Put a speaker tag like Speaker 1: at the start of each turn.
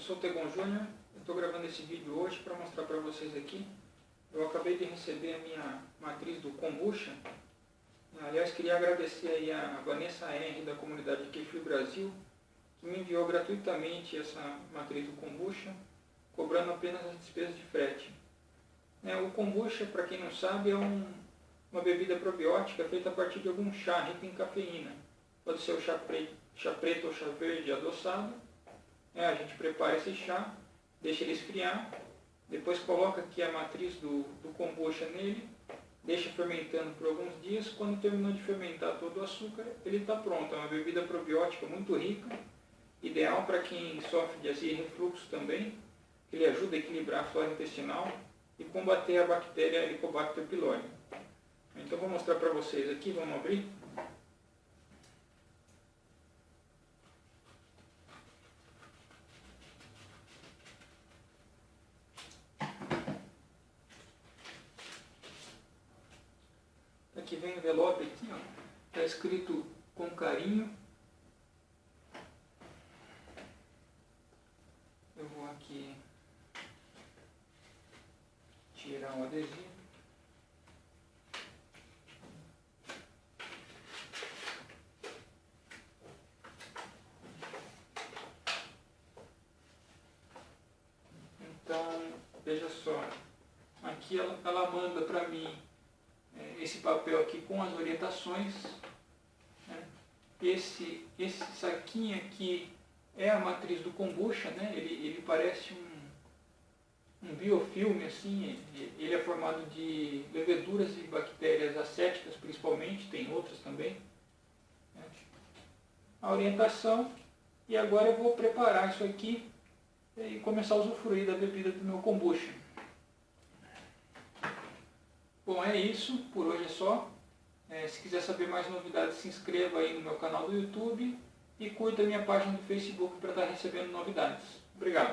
Speaker 1: Eu sou o Tegon Júnior, estou gravando esse vídeo hoje para mostrar para vocês aqui. Eu acabei de receber a minha matriz do Kombucha. Aliás, queria agradecer aí a Vanessa R da comunidade Kefir Brasil, que me enviou gratuitamente essa matriz do Kombucha, cobrando apenas as despesas de frete. É, o Kombucha, para quem não sabe, é um, uma bebida probiótica feita a partir de algum chá rico em cafeína. Pode ser o chá preto, chá preto ou chá verde adoçado é, a gente prepara esse chá, deixa ele esfriar, depois coloca aqui a matriz do, do kombucha nele, deixa fermentando por alguns dias, quando terminou de fermentar todo o açúcar, ele está pronto. É uma bebida probiótica muito rica, ideal para quem sofre de azia e refluxo também, ele ajuda a equilibrar a flora intestinal e combater a bactéria Helicobacter pylori. Então vou mostrar para vocês aqui, vamos abrir. Aqui vem envelope aqui, ó. Está escrito com carinho. Eu vou aqui tirar o adesivo. Então, veja só, aqui ela, ela manda para mim esse papel aqui com as orientações. Né? Esse, esse saquinho aqui é a matriz do kombucha, né? ele, ele parece um, um biofilme, assim, ele é formado de leveduras e bactérias acéticas principalmente, tem outras também. Né? A orientação, e agora eu vou preparar isso aqui e começar a usufruir da bebida do meu kombucha. Bom, é isso. Por hoje é só. É, se quiser saber mais novidades, se inscreva aí no meu canal do YouTube e curta minha página do Facebook para estar recebendo novidades. Obrigado.